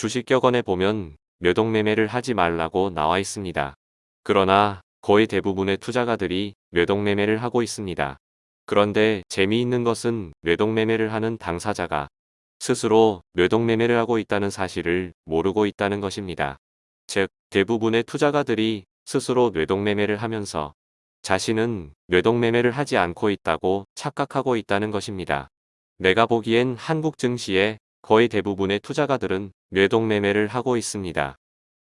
주식격언에 보면 뇌동매매를 하지 말라고 나와 있습니다. 그러나 거의 대부분의 투자가들이 뇌동매매를 하고 있습니다. 그런데 재미있는 것은 뇌동매매를 하는 당사자가 스스로 뇌동매매를 하고 있다는 사실을 모르고 있다는 것입니다. 즉, 대부분의 투자가들이 스스로 뇌동매매를 하면서 자신은 뇌동매매를 하지 않고 있다고 착각하고 있다는 것입니다. 내가 보기엔 한국 증시의 거의 대부분의 투자가들은 뇌동매매를 하고 있습니다.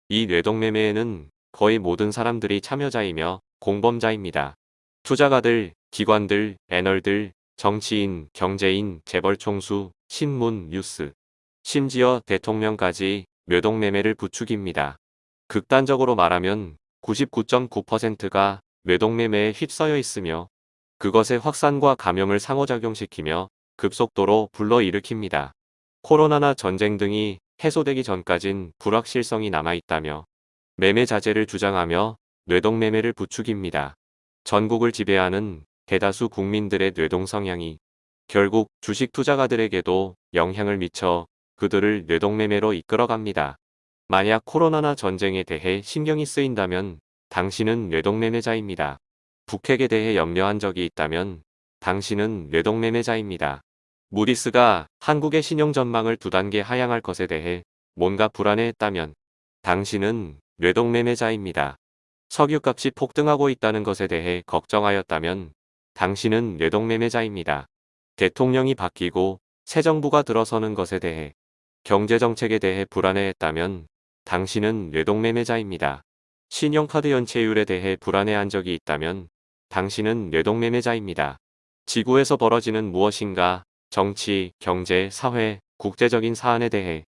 이 뇌동매매에는 거의 모든 사람들이 참여자이며 공범자입니다. 투자가들, 기관들, 애널들, 정치인, 경제인, 재벌 총수, 신문, 뉴스, 심지어 대통령까지 뇌동매매를 부추깁니다. 극단적으로 말하면 99.9%가 뇌동매매에 휩싸여 있으며 그것의 확산과 감염을 상호작용시키며 급속도로 불러일으킵니다. 코로나나 전쟁 등이 해소되기 전까진 불확실성이 남아있다며 매매 자제를 주장하며 뇌동매매를 부추깁니다. 전국을 지배하는 대다수 국민들의 뇌동 성향이 결국 주식 투자가들에게도 영향을 미쳐 그들을 뇌동매매로 이끌어갑니다. 만약 코로나나 전쟁에 대해 신경이 쓰인다면 당신은 뇌동매매자입니다. 북핵에 대해 염려한 적이 있다면 당신은 뇌동매매자입니다. 무디스가 한국의 신용 전망을 두 단계 하향할 것에 대해 뭔가 불안해했다면 당신은 뇌동매매자입니다. 석유값이 폭등하고 있다는 것에 대해 걱정하였다면 당신은 뇌동매매자입니다. 대통령이 바뀌고 새 정부가 들어서는 것에 대해 경제정책에 대해 불안해했다면 당신은 뇌동매매자입니다. 신용카드 연체율에 대해 불안해한 적이 있다면 당신은 뇌동매매자입니다. 지구에서 벌어지는 무엇인가 정치, 경제, 사회, 국제적인 사안에 대해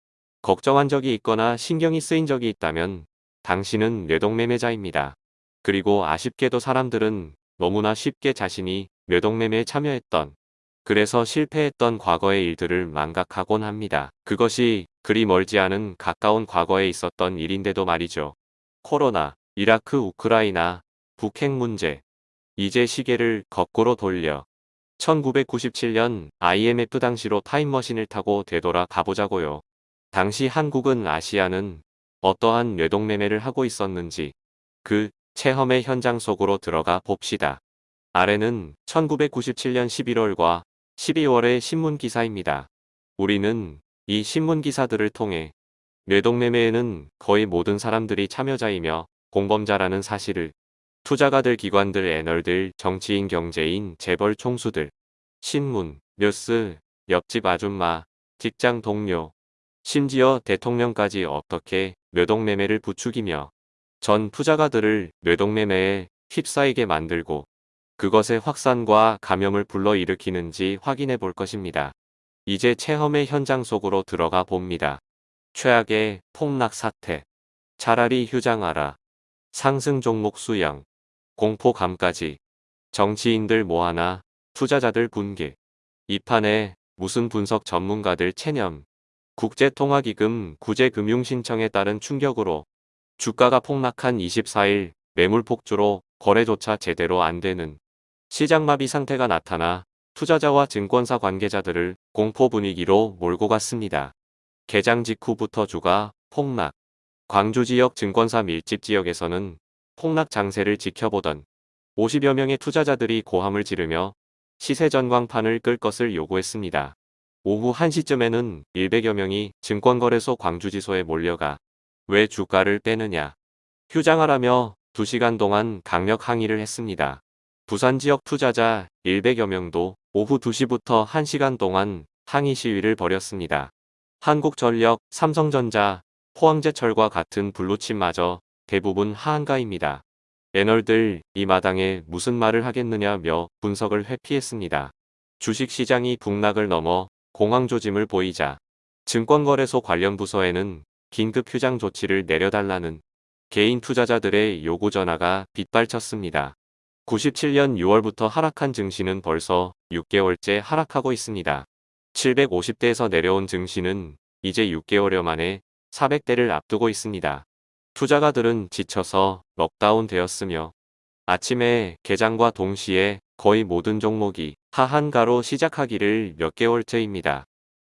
걱정한 적이 있거나 신경이 쓰인 적이 있다면 당신은 뇌동매매자입니다. 그리고 아쉽게도 사람들은 너무나 쉽게 자신이 뇌동매매에 참여했던 그래서 실패했던 과거의 일들을 망각하곤 합니다. 그것이 그리 멀지 않은 가까운 과거에 있었던 일인데도 말이죠. 코로나, 이라크, 우크라이나, 북핵 문제. 이제 시계를 거꾸로 돌려 1997년 IMF 당시로 타임머신을 타고 되돌아 가보자고요. 당시 한국은 아시아는 어떠한 뇌동매매를 하고 있었는지 그 체험의 현장 속으로 들어가 봅시다. 아래는 1997년 11월과 12월의 신문기사입니다. 우리는 이 신문기사들을 통해 뇌동매매에는 거의 모든 사람들이 참여자이며 공범자라는 사실을 투자가들, 기관들, 애널들, 정치인, 경제인, 재벌 총수들, 신문, 뉴스, 옆집 아줌마, 직장 동료, 심지어 대통령까지 어떻게 뇌동매매를 부추기며 전 투자가들을 뇌동매매에 휩싸이게 만들고 그것의 확산과 감염을 불러일으키는지 확인해 볼 것입니다. 이제 체험의 현장 속으로 들어가 봅니다. 최악의 폭락 사태. 차라리 휴장하라. 상승 종목 수영. 공포감까지. 정치인들 뭐하나. 투자자들 분개. 이 판에 무슨 분석 전문가들 체념. 국제통화기금 구제금융신청에 따른 충격으로 주가가 폭락한 24일 매물 폭주로 거래조차 제대로 안 되는 시장마비 상태가 나타나 투자자와 증권사 관계자들을 공포 분위기로 몰고 갔습니다. 개장 직후부터 주가 폭락. 광주 지역 증권사 밀집 지역에서는 폭락 장세를 지켜보던 50여 명의 투자자들이 고함을 지르며 시세 전광판을 끌 것을 요구했습니다. 오후 1시쯤에는 100여 명이 증권거래소 광주지소에 몰려가 왜 주가를 빼느냐 휴장하라며 2시간 동안 강력 항의를 했습니다. 부산 지역 투자자 100여 명도 오후 2시부터 1시간 동안 항의 시위를 벌였습니다. 한국전력, 삼성전자, 포항제철과 같은 블루칩마저 대부분 하한가입니다. 애널들 이 마당에 무슨 말을 하겠느냐며 분석을 회피했습니다. 주식시장이 북락을 넘어 공황조짐을 보이자 증권거래소 관련 부서에는 긴급 휴장 조치를 내려달라는 개인 투자자들의 요구 전화가 빗발쳤습니다. 97년 6월부터 하락한 증시는 벌써 6개월째 하락하고 있습니다. 750대에서 내려온 증시는 이제 6개월여 만에 400대를 앞두고 있습니다. 투자가들은 지쳐서 럭다운 되었으며 아침에 개장과 동시에 거의 모든 종목이 하한가로 시작하기를 몇 개월째입니다.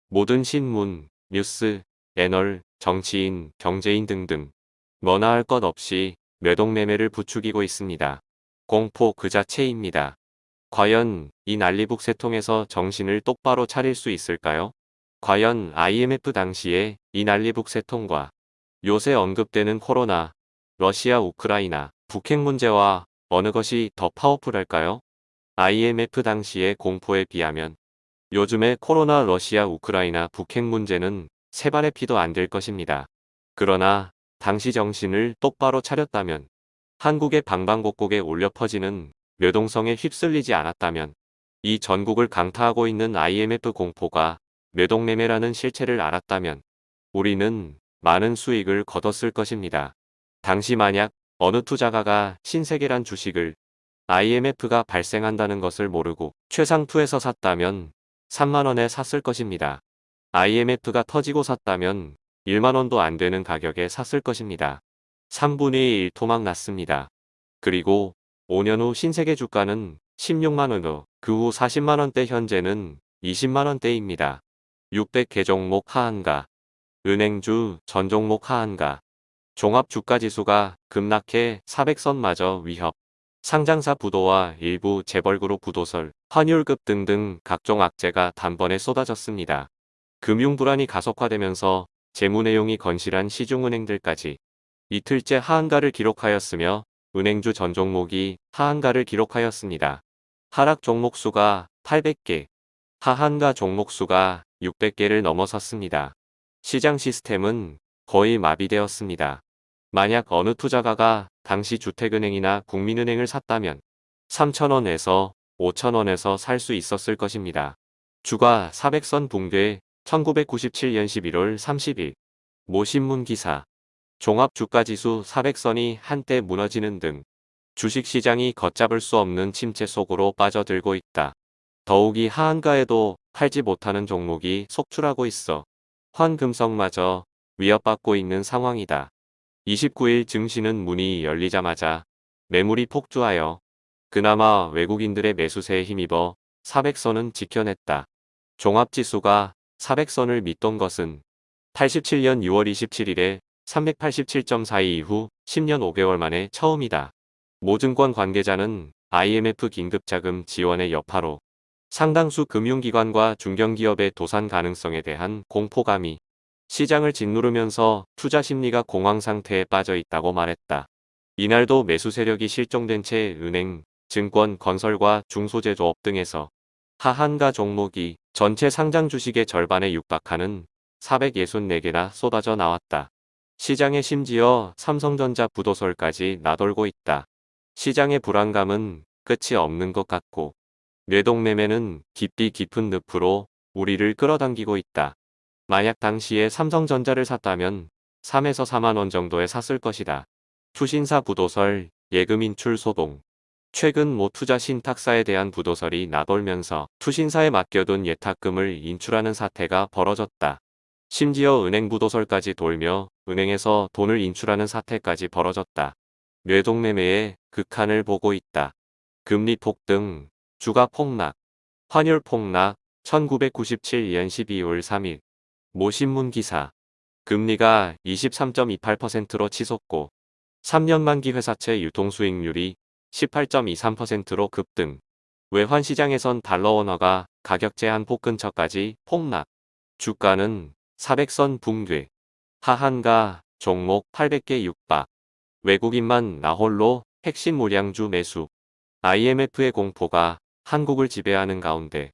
모든 신문, 뉴스, 애널, 정치인, 경제인 등등 뭐나 할 것 없이 매동매매를 부추기고 있습니다. 공포 그 자체입니다. 과연 이 난리북 세통에서 정신을 똑바로 차릴 수 있을까요? 과연 IMF 당시에 이 난리북 세통과 요새 언급되는 코로나, 러시아 우크라이나, 북핵 문제와 어느 것이 더 파워풀할까요? IMF 당시의 공포에 비하면 요즘의 코로나 러시아 우크라이나 북핵 문제는 세 발의 피도 안 될 것입니다. 그러나 당시 정신을 똑바로 차렸다면 한국의 방방곡곡에 울려 퍼지는 묘동성에 휩쓸리지 않았다면 이 전국을 강타하고 있는 IMF 공포가 묘동매매라는 실체를 알았다면 우리는 많은 수익을 거뒀을 것입니다. 당시 만약 어느 투자가가 신세계란 주식을 IMF가 발생한다는 것을 모르고 최상투에서 샀다면 3만원에 샀을 것입니다. IMF가 터지고 샀다면 1만원도 안 되는 가격에 샀을 것입니다. 3분의 1 토막 났습니다. 그리고 5년 후 신세계 주가는 16만원 후, 그후 40만원대 현재는 20만원대입니다. 600개 종목 하한가, 은행주 전 종목 하한가, 종합주가지수가 급락해 400선마저 위협, 상장사 부도와 일부 재벌그룹 부도설, 환율급 등등 각종 악재가 단번에 쏟아졌습니다. 금융불안이 가속화되면서 재무 내용이 건실한 시중은행들까지 이틀째 하한가를 기록하였으며 은행주 전 종목이 하한가를 기록하였습니다. 하락 종목 수가 800개, 하한가 종목 수가 600개를 넘어섰습니다. 시장 시스템은 거의 마비되었습니다. 만약 어느 투자가가 당시 주택은행이나 국민은행을 샀다면 3천원에서 5천원에서 살 수 있었을 것입니다. 주가 400선 붕괴 1997년 11월 30일 모 신문 기사 종합주가지수 400선이 한때 무너지는 등 주식시장이 걷잡을 수 없는 침체 속으로 빠져들고 있다. 더욱이 하한가에도 팔지 못하는 종목이 속출하고 있어 환금성마저 위협받고 있는 상황이다. 29일 증시는 문이 열리자마자 매물이 폭주하여 그나마 외국인들의 매수세에 힘입어 400선은 지켜냈다. 종합지수가 400선을 밑돈 것은 87년 6월 27일에 387.42 이후 10년 5개월 만에 처음이다. 모증권 관계자는 IMF 긴급자금 지원의 여파로 상당수 금융기관과 중견기업의 도산 가능성에 대한 공포감이 시장을 짓누르면서 투자 심리가 공황 상태에 빠져 있다고 말했다. 이날도 매수 세력이 실종된 채 은행, 증권, 건설과 중소제조업 등에서 하한가 종목이 전체 상장 주식의 절반에 육박하는 464개나 쏟아져 나왔다. 시장에 심지어 삼성전자 부도설까지 나돌고 있다. 시장의 불안감은 끝이 없는 것 같고 뇌동매매는 깊이 깊은 늪으로 우리를 끌어당기고 있다. 만약 당시에 삼성전자를 샀다면 3에서 4만원 정도에 샀을 것이다. 투신사 부도설, 예금 인출 소동. 최근 모 투자 신탁사에 대한 부도설이 나돌면서 투신사에 맡겨둔 예탁금을 인출하는 사태가 벌어졌다. 심지어 은행 부도설까지 돌며 은행에서 돈을 인출하는 사태까지 벌어졌다. 뇌동매매의 극한을 보고 있다. 금리 폭등, 주가 폭락, 환율 폭락, 1997년 12월 3일 모 신문 기사 금리가 23.28%로 치솟고 3년 만기 회사채 유통수익률이 18.23%로 급등. 외환시장에선 달러 원화가 가격 제한 폭 근처까지 폭락. 주가는 400선 붕괴. 하한가 종목 800개 육박. 외국인만 나홀로 핵심 물량주 매수. IMF의 공포가 한국을 지배하는 가운데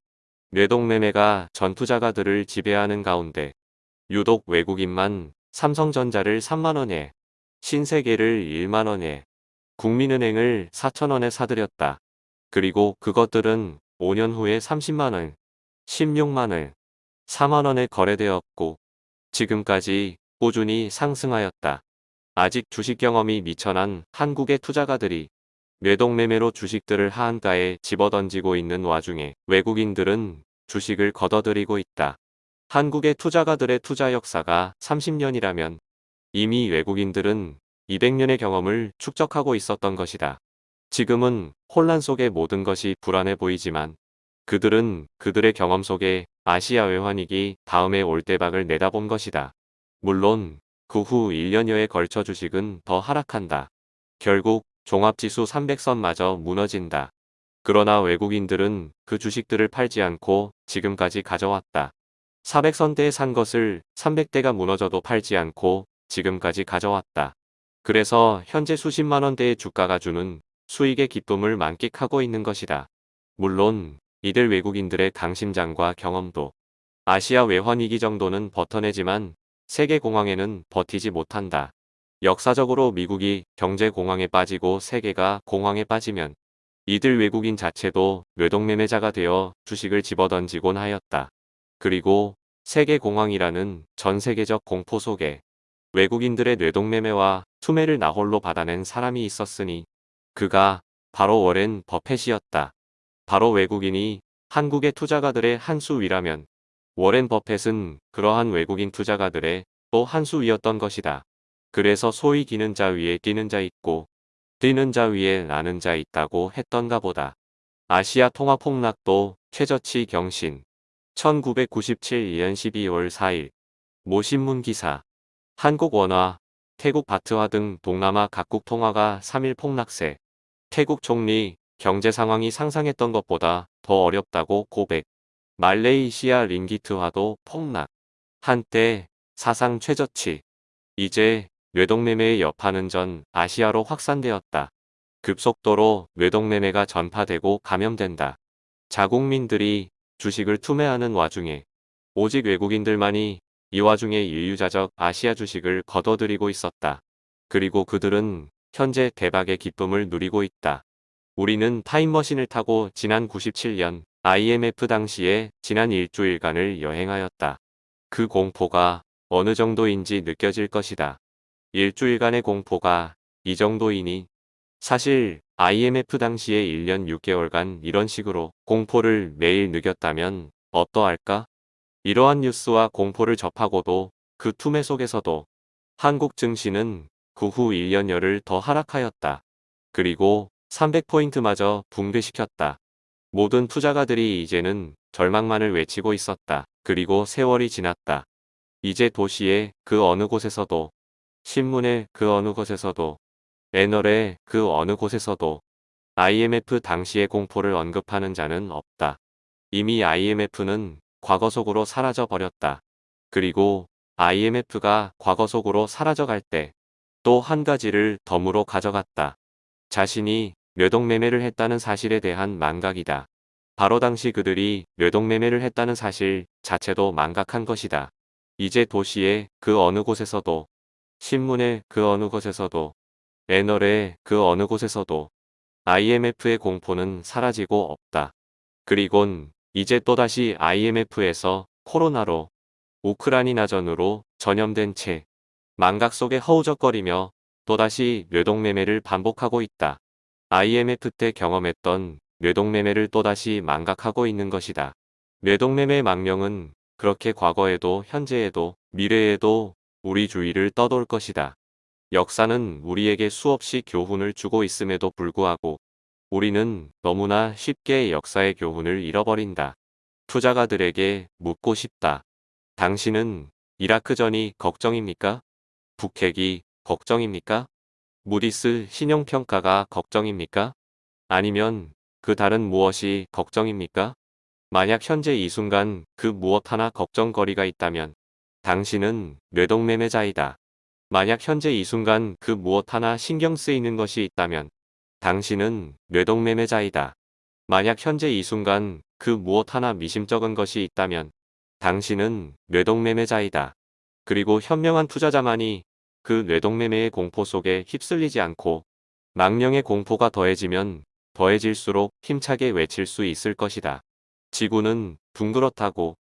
뇌동매매가 전투자가들을 지배하는 가운데 유독 외국인만 삼성전자를 3만원에 신세계를 1만원에 국민은행을 4천원에 사들였다. 그리고 그것들은 5년 후에 30만원, 16만원, 4만원에 거래되었고 지금까지 꾸준히 상승하였다. 아직 주식 경험이 미천한 한국의 투자가들이 뇌동매매로 주식들을 하한가에 집어던지고 있는 와중에 외국인들은 주식을 걷어들이고 있다. 한국의 투자가들의 투자 역사가 30년이라면 이미 외국인들은 200년의 경험을 축적하고 있었던 것이다. 지금은 혼란 속에 모든 것이 불안해 보이지만 그들은 그들의 경험 속에 아시아 외환위기 다음에 올 대박을 내다본 것이다. 물론 그 후 1년여에 걸쳐 주식은 더 하락한다. 결국 종합지수 300선마저 무너진다. 그러나 외국인들은 그 주식들을 팔지 않고 지금까지 가져왔다. 400선대에 산 것을 300대가 무너져도 팔지 않고 지금까지 가져왔다. 그래서 현재 수십만 원대의 주가가 주는 수익의 기쁨을 만끽하고 있는 것이다. 물론 이들 외국인들의 강심장과 경험도 아시아 외환위기 정도는 버텨내지만 세계공황에는 버티지 못한다. 역사적으로 미국이 경제공황에 빠지고 세계가 공황에 빠지면 이들 외국인 자체도 뇌동매매자가 되어 주식을 집어던지곤 하였다. 그리고 세계공황이라는 전 세계적 공포 속에 외국인들의 뇌동매매와 투매를 나홀로 받아낸 사람이 있었으니 그가 바로 워렌 버펫이었다. 바로 외국인이 한국의 투자가들의 한 수 위라면 워렌 버펫은 그러한 외국인 투자가들의 또 한 수 위였던 것이다. 그래서 소위 기는 자 위에 뛰는 자 있고 뛰는 자 위에 나는 자 있다고 했던가 보다. 아시아 통화 폭락도 최저치 경신. 1997년 12월 4일. 모 신문 기사. 한국 원화, 태국 바트화 등 동남아 각국 통화가 3일 폭락세. 태국 총리 경제 상황이 상상했던 것보다 더 어렵다고 고백. 말레이시아 링기트화도 폭락. 한때 사상 최저치. 이제 뇌동매매의 여파는 전 아시아로 확산되었다. 급속도로 뇌동매매가 전파되고 감염된다. 자국민들이 주식을 투매하는 와중에 오직 외국인들만이 이 와중에 인류자적 아시아 주식을 걷어들이고 있었다. 그리고 그들은 현재 대박의 기쁨을 누리고 있다. 우리는 타임머신을 타고 지난 97년 IMF 당시에 지난 일주일간을 여행하였다. 그 공포가 어느 정도인지 느껴질 것이다. 일주일간의 공포가 이 정도이니 사실 IMF 당시에 1년 6개월간 이런 식으로 공포를 매일 느꼈다면 어떠할까? 이러한 뉴스와 공포를 접하고도 그 투매 속에서도 한국 증시는 그 후 1년여를 더 하락하였다. 그리고 300포인트마저 붕괴시켰다. 모든 투자가들이 이제는 절망만을 외치고 있었다. 그리고 세월이 지났다. 이제 도시의 그 어느 곳에서도 신문의 그 어느 곳에서도 애널의 그 어느 곳에서도 IMF 당시의 공포를 언급하는 자는 없다. 이미 IMF는 과거 속으로 사라져 버렸다. 그리고 IMF가 과거 속으로 사라져갈 때 또 한 가지를 덤으로 가져갔다. 자신이 뇌동매매를 했다는 사실에 대한 망각이다. 바로 당시 그들이 뇌동매매를 했다는 사실 자체도 망각한 것이다. 이제 도시의 그 어느 곳에서도 신문의 그 어느 곳에서도 애널의 그 어느 곳에서도 IMF의 공포는 사라지고 없다. 그리곤 이제 또다시 IMF에서 코로나로 우크라이나전으로 전염된 채 망각 속에 허우적거리며 또다시 뇌동매매를 반복하고 있다. IMF 때 경험했던 뇌동매매를 또다시 망각하고 있는 것이다. 뇌동매매 망령은 그렇게 과거에도 현재에도 미래에도 우리 주위를 떠돌 것이다. 역사는 우리에게 수없이 교훈을 주고 있음에도 불구하고 우리는 너무나 쉽게 역사의 교훈을 잃어버린다. 투자가들에게 묻고 싶다. 당신은 이라크전이 걱정입니까? 북핵이 걱정입니까? 무디스 신용평가가 걱정입니까? 아니면 그 다른 무엇이 걱정입니까? 만약 현재 이 순간 그 무엇 하나 걱정거리가 있다면 당신은 뇌동매매자이다. 만약 현재 이 순간 그 무엇 하나 신경 쓰이는 것이 있다면 당신은 뇌동매매자이다. 만약 현재 이 순간 그 무엇 하나 미심쩍은 것이 있다면 당신은 뇌동매매자이다. 그리고 현명한 투자자만이 그 뇌동매매의 공포 속에 휩쓸리지 않고 망령의 공포가 더해지면 더해질수록 힘차게 외칠 수 있을 것이다. 지구는 둥그렇다고